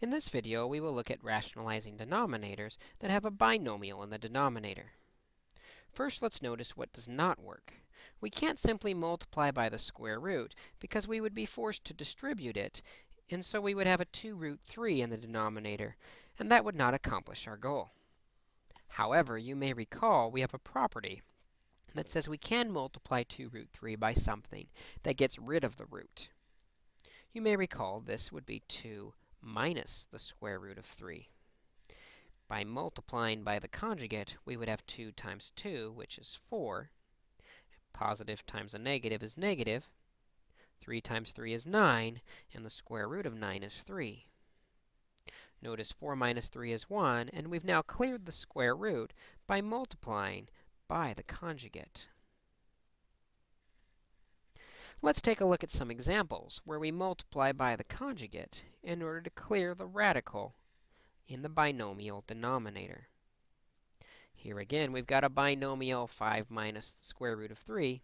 In this video, we will look at rationalizing denominators that have a binomial in the denominator. First, let's notice what does not work. We can't simply multiply by the square root because we would be forced to distribute it, and so we would have a 2 root 3 in the denominator, and that would not accomplish our goal. However, you may recall we have a property that says we can multiply 2 root 3 by something that gets rid of the root. You may recall this would be 2 minus the square root of 3. By multiplying by the conjugate, we would have 2 times 2, which is 4. Positive times a negative is negative. 3 times 3 is 9, and the square root of 9 is 3. Notice 4 minus 3 is 1, and we've now cleared the square root by multiplying by the conjugate. Let's take a look at some examples where we multiply by the conjugate in order to clear the radical in the binomial denominator. Here again, we've got a binomial 5 minus the square root of 3,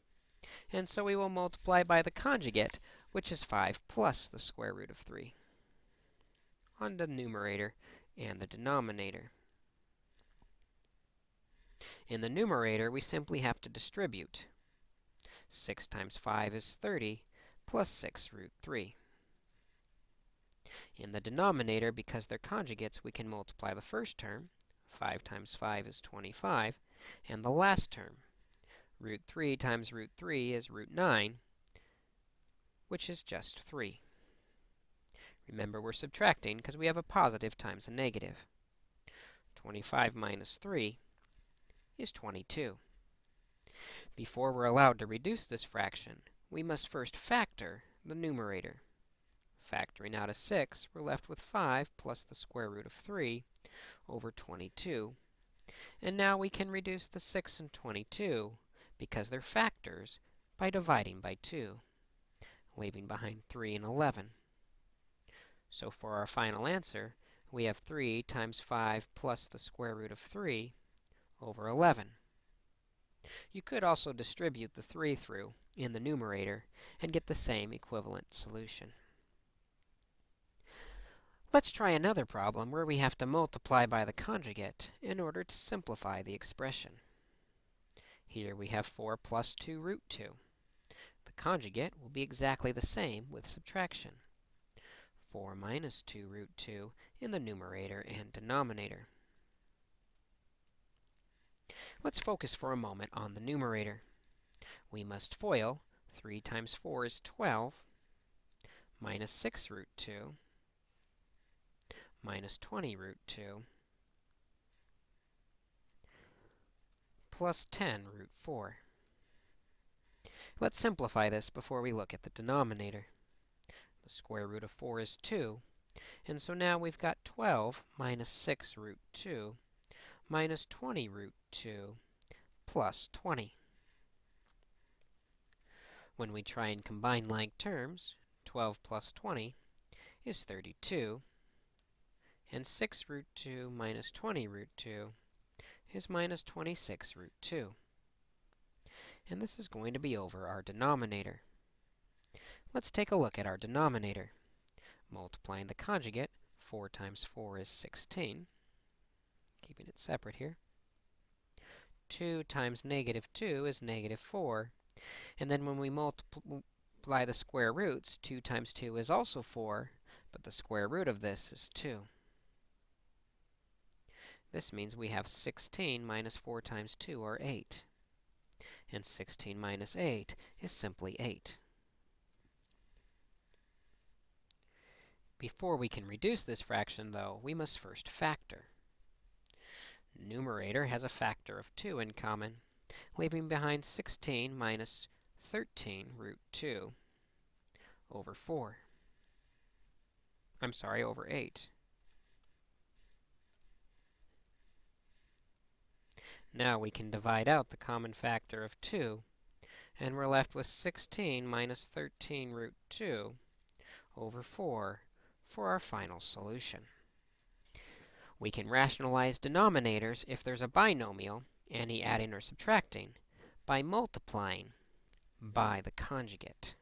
and so we will multiply by the conjugate, which is 5 plus the square root of 3 on the numerator and the denominator. In the numerator, we simply have to distribute. 6 times 5 is 30, plus 6 root 3. In the denominator, because they're conjugates, we can multiply the first term. 5 times 5 is 25. And the last term, root 3 times root 3 is root 9, which is just 3. Remember, we're subtracting because we have a positive times a negative. 25 minus 3 is 22. Before we're allowed to reduce this fraction, we must first factor the numerator. Factoring out a 6, we're left with 5 plus the square root of 3 over 22. And now we can reduce the 6 and 22, because they're factors, by dividing by 2, leaving behind 3 and 11. So for our final answer, we have 3 times 5 plus the square root of 3 over 11. You could also distribute the 3 through in the numerator and get the same equivalent solution. Let's try another problem where we have to multiply by the conjugate in order to simplify the expression. Here we have 4 plus 2 root 2. The conjugate will be exactly the same with subtraction. 4 minus 2 root 2 in the numerator and denominator. Let's focus for a moment on the numerator. We must FOIL 3 times 4 is 12, minus 6 root 2, minus 20 root 2, plus 10 root 4. Let's simplify this before we look at the denominator. The square root of 4 is 2, and so now we've got 12 minus 6 root 2 minus 20 root 2 plus 20. When we try and combine like terms, 12 plus 20 is 32, and 6 root 2 minus 20 root 2 is minus 26 root 2. And this is going to be over our denominator. Let's take a look at our denominator. Multiplying the conjugate, 4 times 4 is 16 keeping it separate here. 2 times negative 2 is negative 4. And then when we multiply the square roots, 2 times 2 is also 4, but the square root of this is 2. This means we have 16 minus 4 times 2, or 8. And 16 minus 8 is simply 8. Before we can reduce this fraction, though, we must first factor numerator has a factor of 2 in common, leaving behind 16 minus 13 root 2 over 4. I'm sorry, over 8. Now we can divide out the common factor of 2, and we're left with 16 minus 13 root 2 over 4 for our final solution. We can rationalize denominators if there's a binomial, any adding or subtracting, by multiplying by the conjugate.